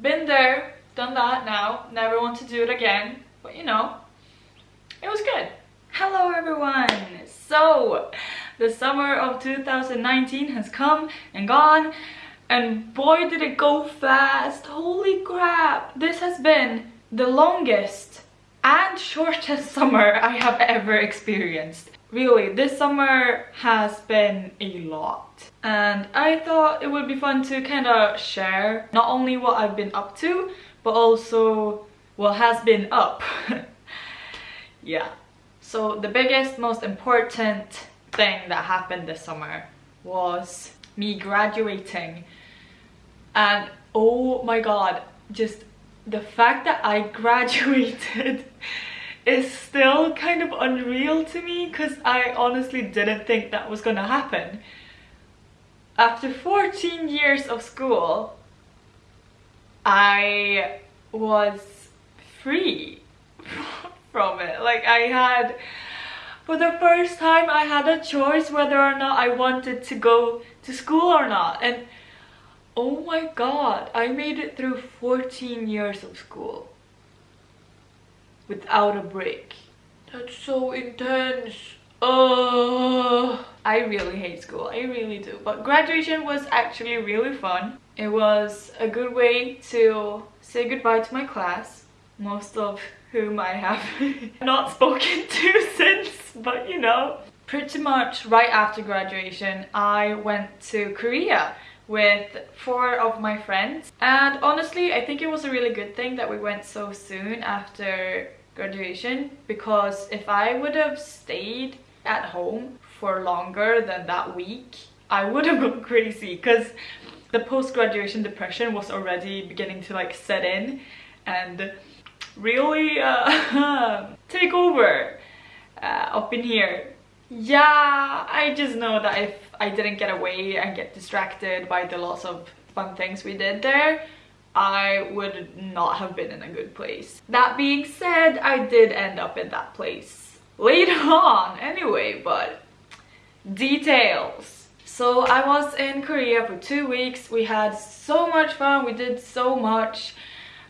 been there, done that now, never want to do it again, but you know, it was good. Hello everyone! So, the summer of 2019 has come and gone and boy did it go fast, holy crap! This has been the longest and shortest summer I have ever experienced. Really, this summer has been a lot. And I thought it would be fun to kind of share not only what I've been up to, but also what has been up. yeah. So the biggest, most important thing that happened this summer was me graduating. And oh my god, just the fact that I graduated is still kind of unreal to me because I honestly didn't think that was gonna happen. After 14 years of school, I was free from it. Like I had, for the first time I had a choice whether or not I wanted to go to school or not. And oh my god, I made it through 14 years of school without a break. That's so intense. Oh, I really hate school. I really do. But graduation was actually really fun. It was a good way to say goodbye to my class, most of whom I have not spoken to since, but you know. Pretty much right after graduation, I went to Korea with four of my friends and honestly I think it was a really good thing that we went so soon after graduation because if I would have stayed at home for longer than that week I would have gone crazy because the post-graduation depression was already beginning to like set in and really uh, take over uh, up in here yeah I just know that if I didn't get away and get distracted by the lots of fun things we did there I would not have been in a good place. That being said, I did end up in that place later on anyway, but details. So I was in Korea for two weeks. We had so much fun. We did so much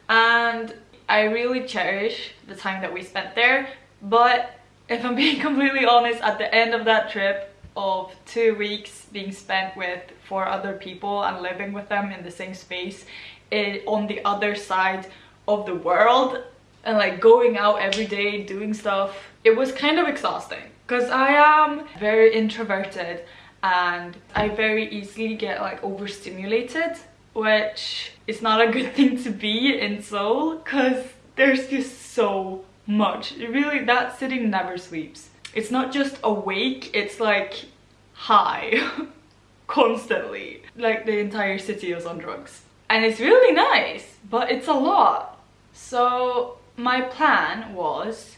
and I really cherish the time that we spent there. But if I'm being completely honest, at the end of that trip of two weeks being spent with four other people and living with them in the same space, it, on the other side of the world and like going out every day doing stuff. It was kind of exhausting because I am very introverted and I very easily get like overstimulated which is not a good thing to be in Seoul because there's just so much. Really that city never sleeps. It's not just awake it's like high constantly. Like the entire city is on drugs. And it's really nice but it's a lot. So my plan was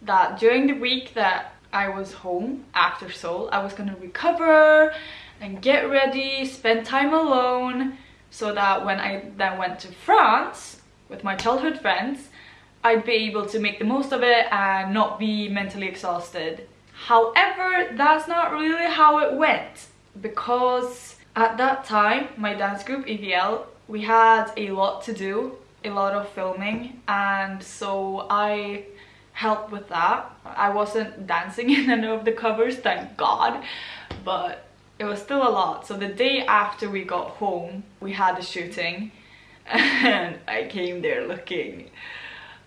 that during the week that I was home after Seoul I was gonna recover and get ready spend time alone so that when I then went to France with my childhood friends I'd be able to make the most of it and not be mentally exhausted. However that's not really how it went because at that time, my dance group, EVL, we had a lot to do, a lot of filming, and so I helped with that. I wasn't dancing in any of the covers, thank God, but it was still a lot. So the day after we got home, we had a shooting, and I came there looking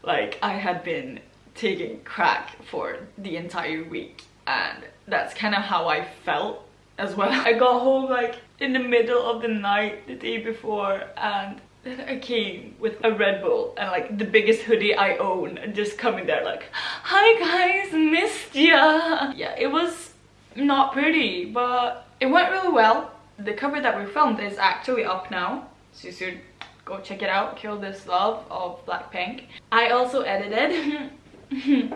like I had been taking crack for the entire week, and that's kind of how I felt as well. I got home like in the middle of the night the day before and I came with a Red Bull and like the biggest hoodie I own and just coming there like hi guys missed ya. Yeah it was not pretty but it went really well. The cover that we filmed is actually up now so you should go check it out. Kill this love of Blackpink. I also edited.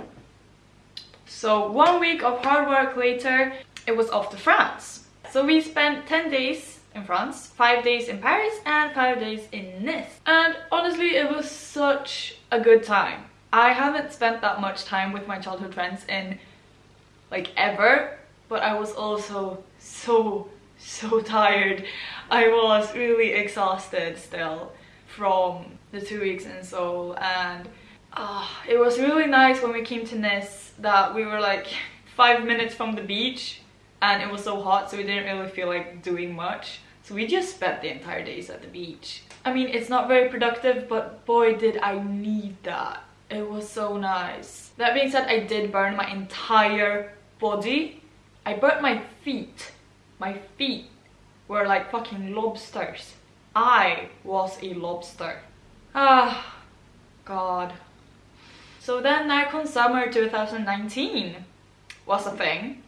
So one week of hard work later it was off to France. So we spent 10 days in France, 5 days in Paris and 5 days in Nice. And honestly, it was such a good time. I haven't spent that much time with my childhood friends in like ever, but I was also so, so tired. I was really exhausted still from the two weeks in Seoul and uh, it was really nice when we came to Nice that we were like five minutes from the beach and it was so hot so we didn't really feel like doing much. So we just spent the entire days at the beach. I mean it's not very productive but boy did I need that. It was so nice. That being said I did burn my entire body. I burnt my feet. My feet were like fucking lobsters. I was a lobster. Ah god. So then NärCon Summer 2019 was a thing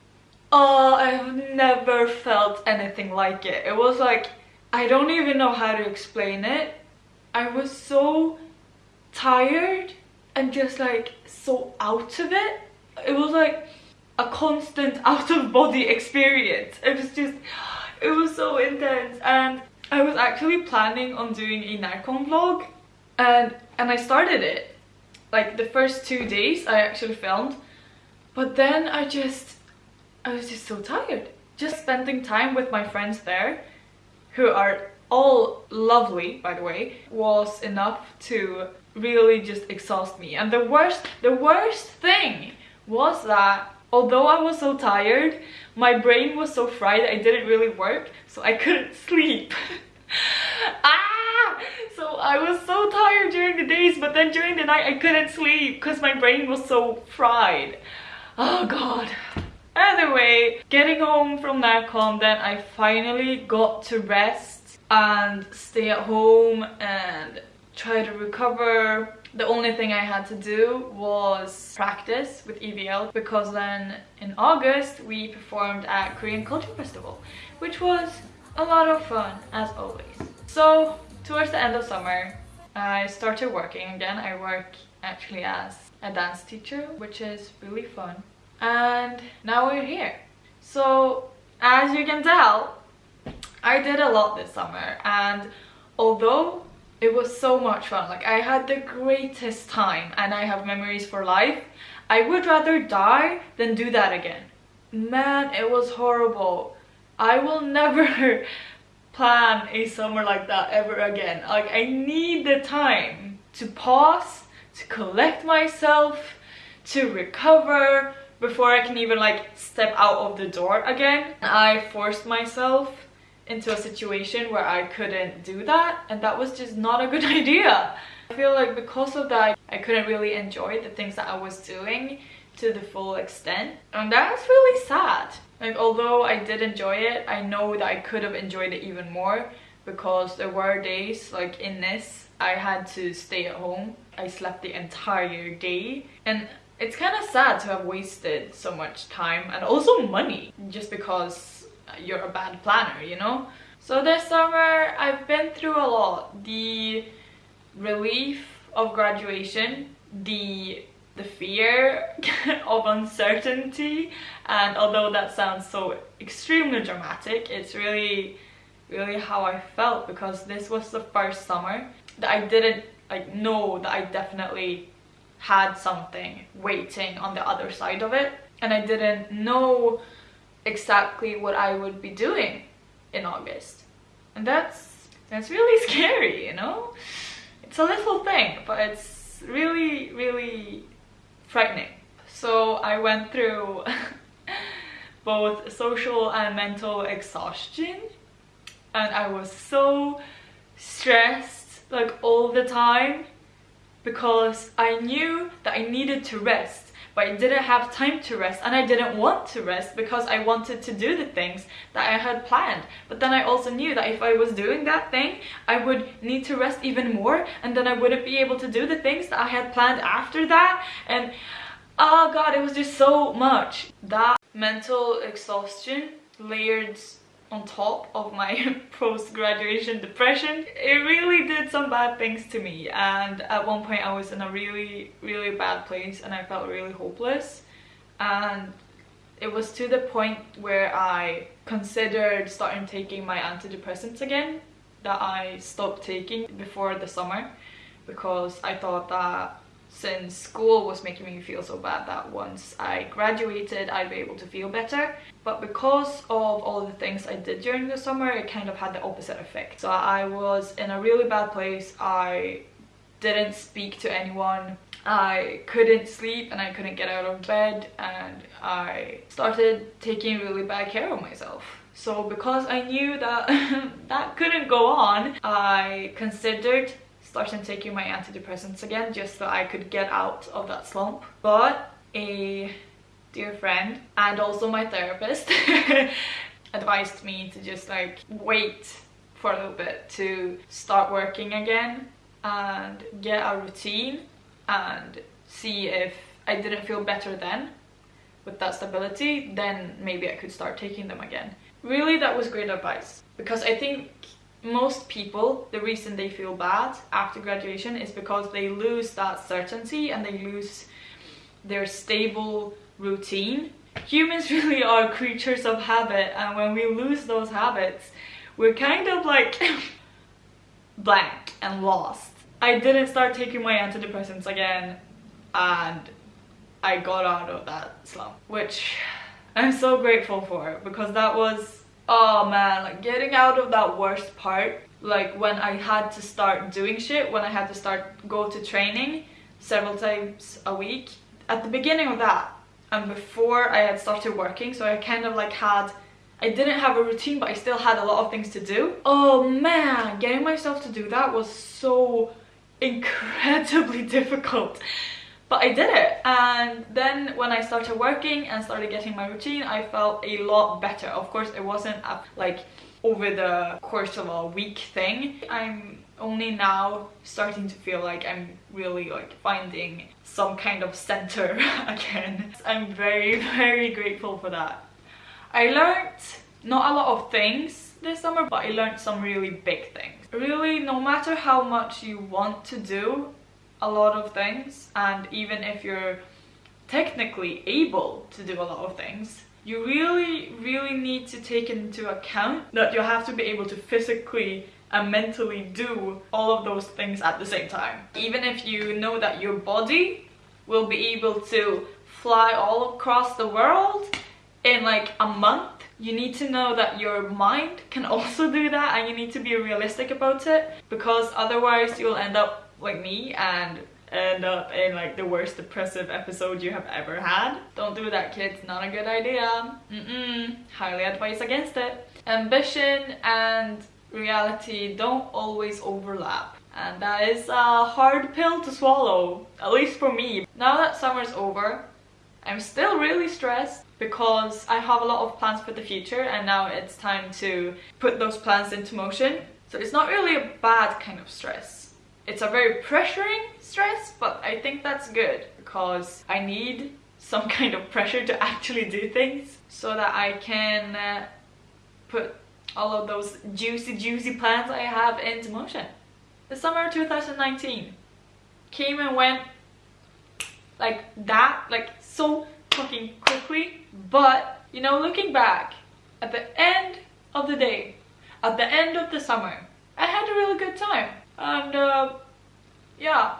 Oh, I've never felt anything like it. It was like, I don't even know how to explain it. I was so tired and just like so out of it. It was like a constant out of body experience. It was just, it was so intense. And I was actually planning on doing a NärCon vlog and, and I started it. Like the first two days I actually filmed. But then I just I was just so tired. Just spending time with my friends there, who are all lovely, by the way, was enough to really just exhaust me. And the worst, the worst thing was that although I was so tired, my brain was so fried I didn't really work, so I couldn't sleep. ah! So I was so tired during the days, but then during the night I couldn't sleep because my brain was so fried. Oh god. Either way, getting home from NärCon, then I finally got to rest and stay at home and try to recover. The only thing I had to do was practice with EVL because then in August we performed at Korean Culture Festival, which was a lot of fun as always. So towards the end of summer, I started working again. I work actually as a dance teacher, which is really fun and now we're here. So as you can tell, I did a lot this summer and although it was so much fun, like I had the greatest time and I have memories for life, I would rather die than do that again. Man, it was horrible. I will never plan a summer like that ever again. Like I need the time to pause, to collect myself, to recover, before I can even like step out of the door again. I forced myself into a situation where I couldn't do that and that was just not a good idea. I feel like because of that I couldn't really enjoy the things that I was doing to the full extent and that's really sad. Like although I did enjoy it, I know that I could have enjoyed it even more because there were days like in this I had to stay at home. I slept the entire day and it's kind of sad to have wasted so much time and also money just because you're a bad planner, you know? So this summer I've been through a lot. The relief of graduation, the the fear of uncertainty and although that sounds so extremely dramatic it's really really how I felt because this was the first summer that I didn't like know that I definitely had something waiting on the other side of it and I didn't know exactly what I would be doing in August. And that's that's really scary you know? It's a little thing but it's really really frightening. So I went through both social and mental exhaustion and I was so stressed like all the time because I knew that I needed to rest but I didn't have time to rest and I didn't want to rest because I wanted to do the things that I had planned. But then I also knew that if I was doing that thing, I would need to rest even more and then I wouldn't be able to do the things that I had planned after that and oh god, it was just so much. That mental exhaustion layered on top of my post-graduation depression. It really did some bad things to me and at one point I was in a really really bad place and I felt really hopeless. And it was to the point where I considered starting taking my antidepressants again that I stopped taking before the summer because I thought that since school was making me feel so bad that once I graduated I'd be able to feel better. But because of all the things I did during the summer it kind of had the opposite effect. So I was in a really bad place. I didn't speak to anyone. I couldn't sleep and I couldn't get out of bed. And I started taking really bad care of myself. So because I knew that that couldn't go on I considered starting taking my antidepressants again just so I could get out of that slump. But a dear friend and also my therapist advised me to just like wait for a little bit to start working again and get a routine and see if I didn't feel better then with that stability then maybe I could start taking them again. Really that was great advice because I think most people, the reason they feel bad after graduation is because they lose that certainty and they lose their stable routine. Humans really are creatures of habit and when we lose those habits, we're kind of like blank and lost. I didn't start taking my antidepressants again and I got out of that slump, which I'm so grateful for because that was oh man like getting out of that worst part like when I had to start doing shit when I had to start go to training several times a week. At the beginning of that and before I had started working so I kind of like had I didn't have a routine but I still had a lot of things to do. Oh man getting myself to do that was so incredibly difficult but I did it. And then when I started working and started getting my routine I felt a lot better. Of course it wasn't a, like over the course of a week thing. I'm only now starting to feel like I'm really like finding some kind of center again. I'm very very grateful for that. I learned not a lot of things this summer but I learned some really big things. Really no matter how much you want to do a lot of things and even if you're technically able to do a lot of things you really really need to take into account that you have to be able to physically and mentally do all of those things at the same time. Even if you know that your body will be able to fly all across the world in like a month you need to know that your mind can also do that and you need to be realistic about it because otherwise you'll end up like me and end up in like the worst depressive episode you have ever had. Don't do that kids, not a good idea. Mm-mm, highly advise against it. Ambition and reality don't always overlap and that is a hard pill to swallow, at least for me. Now that summer's over, I'm still really stressed because I have a lot of plans for the future and now it's time to put those plans into motion. So it's not really a bad kind of stress it's a very pressuring stress, but I think that's good because I need some kind of pressure to actually do things so that I can uh, put all of those juicy, juicy plans I have into motion. The summer of 2019 came and went like that, like so fucking quickly. But, you know, looking back, at the end of the day, at the end of the summer, I had a really good time and uh, yeah.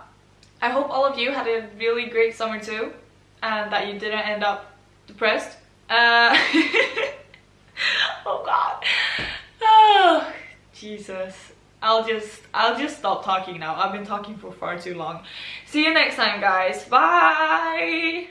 I hope all of you had a really great summer too and that you didn't end up depressed. Uh, oh god. Oh Jesus. I'll just I'll just stop talking now. I've been talking for far too long. See you next time guys. Bye